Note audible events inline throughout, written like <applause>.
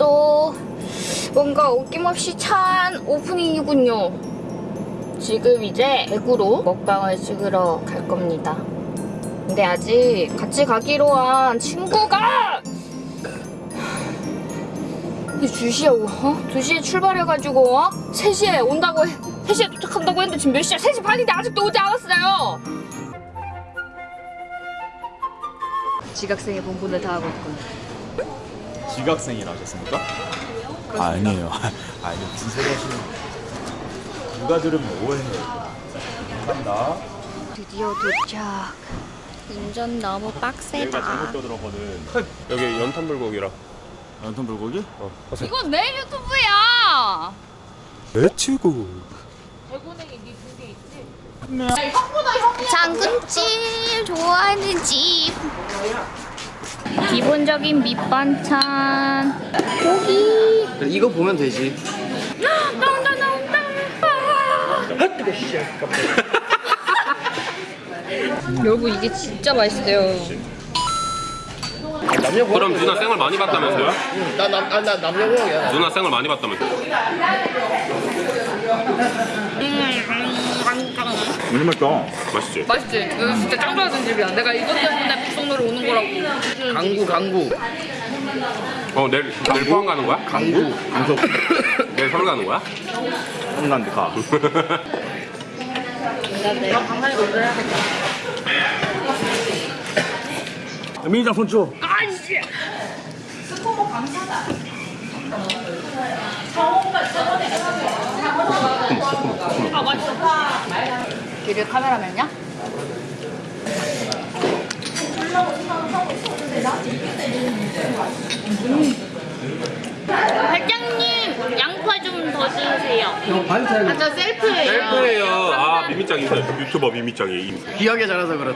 오늘도 뭔가 어김없이 찬 오프닝이군요. 지금 이제 대구로 먹방을 찍으러 갈 겁니다. 근데 아직 같이 가기로 한 친구가 2시에 오, 어? 2시에 출발해가지고 어? 3시에 온다고 해 3시에 도착한다고 했는데 지금 몇 시야? 3시 반인데 아직도 오지 않았어요 지각생의 본분을 다하고 있군 지각생이라 하셨습니까? 아니에요. <laughs> 아니 무슨 소리 하시는 누가 들으면 오해해요. 감사합니다. 드디어 도착 운전 너무 빡세다 잘못 떠들었거든. 여기 연탄 불고기라. 연탄 불고기? 어. 이건 내 유튜브야 배추고. 장군집 좋아하는 집 기본적인 밑반찬 고기 이거 보면 되지. 나온다 여러분 이게 진짜 맛있어요 그럼 누나 생을 많이 봤다면서요? 나남 아, 나 남녀 공학이야. 누나 생을 많이 봤다면서? 오늘 맛있다. 맛있지? 맛있지? 이거 진짜 짱 좋아하는 집이야 내가 이것 때문에 북성로를 오는 거라고 강구 강구 어 내일 내일 포항 가는 거야? 강구. 강석 <laughs> 내일 서울 가는 거야? 홍란드 가. 민장 손주. 길을 카메라맨이야? 회장님 양파 좀 더 주세요 아저 셀프예요 셀프예요. 아 미미짱 인사. 유튜버 미미짱이. 기억이 잘해서 그렇.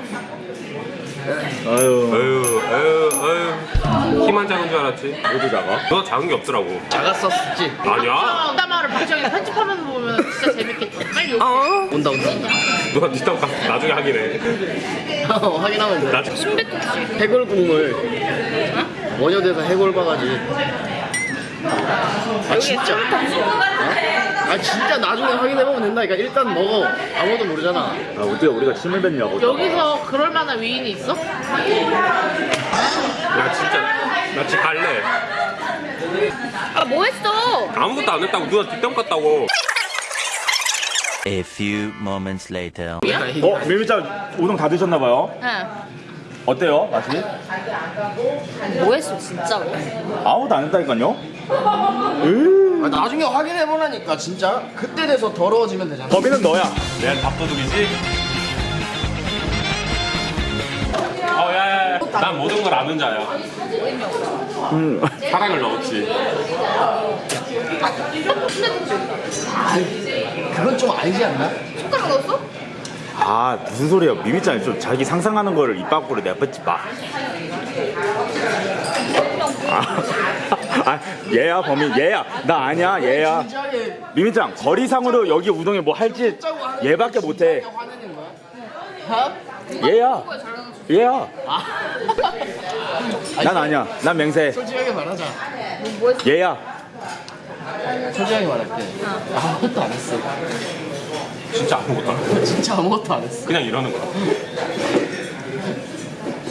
아유. 아유 아유 아유. 키만 작은 줄 알았지. 모두 작아. 누나 작은 게 없더라고. 작았었지. 아니야. 뒷담화를 박정희 편집하면서 보면 진짜 재밌겠다. 빨리 욕. 온다 온다. 누나 뒷담 가 나중에 하긴 해. 어, 확인하면 돼. 나중에. 해골 국물. 원효대사 해골 바가지. 아 진짜. 어? 아 진짜 나중에 확인해보면 된다니까. 일단 먹어. 아무도 모르잖아. 아 어떻게 우리가 침을 뱉냐고. 여기서 그럴 만한 위인이 있어? 나 진짜 나 집 갈래. 아 뭐 했어? 아무것도 안 했다고 누나 뒷담 갔다고. A few moments later. 어 민장 우동 다 드셨나봐요. 응. 어때요 맛이? 뭐 했어 진짜로? 아무도 안 했다니까요. 으. <laughs> 아, 나중에 확인해보라니까 진짜. 그때 돼서 더러워지면 되잖아. 범인은 너야. 내가 밥도둑이지? 어, 야, 야, 야. 난 모든 걸 아는 자야. 음. 사랑을 넣었지. 그건 좀 아니지 않나? 숟가락 넣었어? 아 무슨 소리야 미미짱 좀 자기 상상하는 거를 입 밖으로 내뱉지 마. 아, 아 얘야 범인 얘야 나 아니야 얘야 미미짱 거리상으로 여기 우동에 뭐 할지 얘밖에 못해? 얘야 얘야 아. 난 아니야 난 맹세 솔직하게 말하자. 얘야 솔직하게 말할게. 아무것도 안 했어. 진짜 아무것도 안 해. <laughs> 진짜 아무것도 안 했어. 그냥 이러는 거야.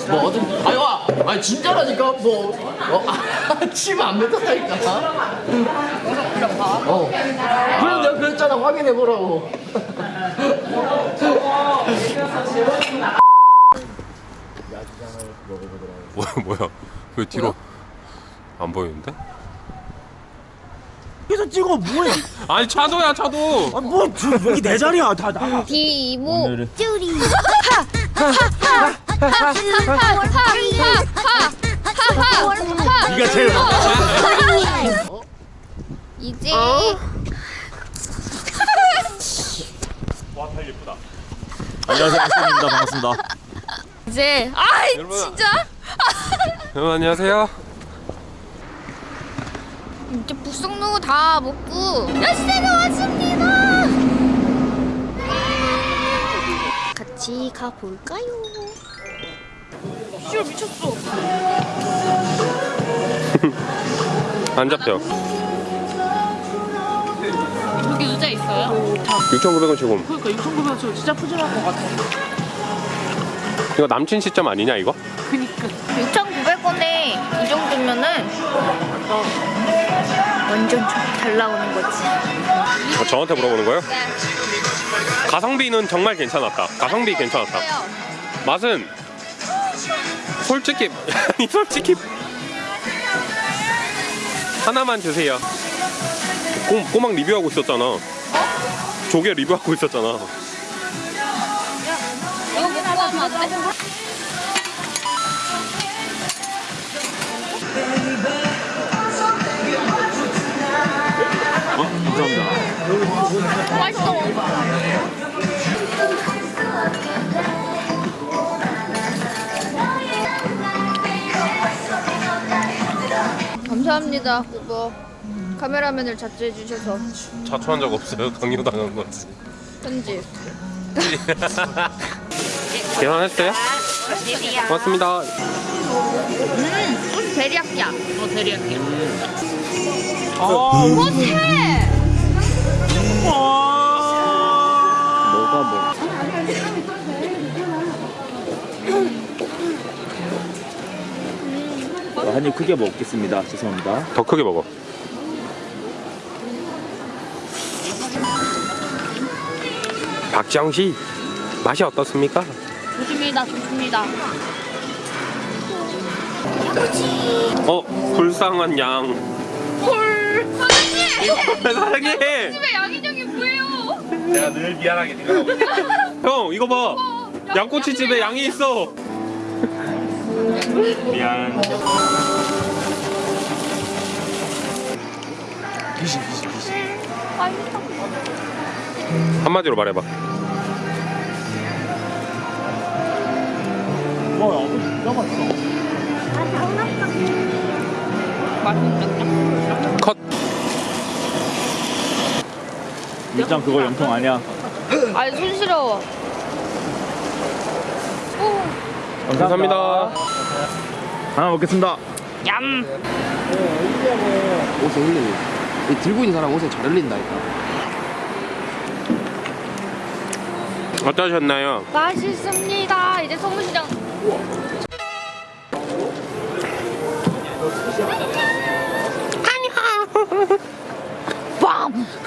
뭐 어든 아니 와 아니 진짜라니까? 뭐 어, 아, <laughs> 침안 뱉었다니까. 어. 그래서 내가 그랬잖아. 확인해 보라고. <laughs> 뭐야, 뭐야. 왜 뒤로 안 보이는데? 여기서 찍어 뭐해? 아니, 차도야, 차도. 아뭐 여기 내 자리야. 다 나가. 디모 오늘은- 쭈리 <laughs> 네가 제일 이제 와, 달 예쁘다. 안녕하세요 박수입니다 반갑습니다 이제 여러분. 진짜 여러분, 안녕하세요. 이제 북성로 다 먹고 열쇠가 왔습니다. 같이 가볼까요? 슈 미쳤어. <laughs> 안 잡혀. 여기 의자 있어요? 6,900원 지금. 그러니까 6,900원 저 진짜 푸짐할 것 같아. 이거 남친 시점 아니냐 이거? 그니까. 6,900원에 이 정도면은 완전 잘 나오는 거지. 어, 저한테 물어보는 거예요? 가성비는 정말 괜찮았다. 가성비 괜찮았다. 맛은 솔직히 <laughs> 아니 솔직히 하나만 주세요. 꼬, 꼬막 리뷰하고 있었잖아. 조개 리뷰하고 있었잖아. 이거 먹고 하면 안 돼? 어? 감사합니다. 맛있어. 감사합니다, 후보. 카메라맨을 자제해 주셔서 자초한 적 없어요. 강요당한 거지. 편집. 계산했어요? 고맙습니다. 음, 베리야끼야. 어, 대리할게요. 못해. 뭐 한입 크게 먹겠습니다. 죄송합니다. 더 크게 먹어. 박지영 씨 맛이 어떻습니까? 좋습니다, 좋습니다. 어 불쌍한 양. 헐, 사장님. 사장님. 집에 양인형이 뭐예요? 내가 늘 미안하게 생각하고 형 이거 봐 양꼬치 집에 양이 있어 미안. 한마디로 말해봐 컷 일장 그거 영통 아니야. 아니 손 시려워. 감사합니다 하나 먹겠습니다. 얌. 옷에 흘리고 이 들고 있는 사람 옷에 잘 흘린다니까 어떠셨나요? 맛있습니다. 이제 소문시장. 빵. <laughs>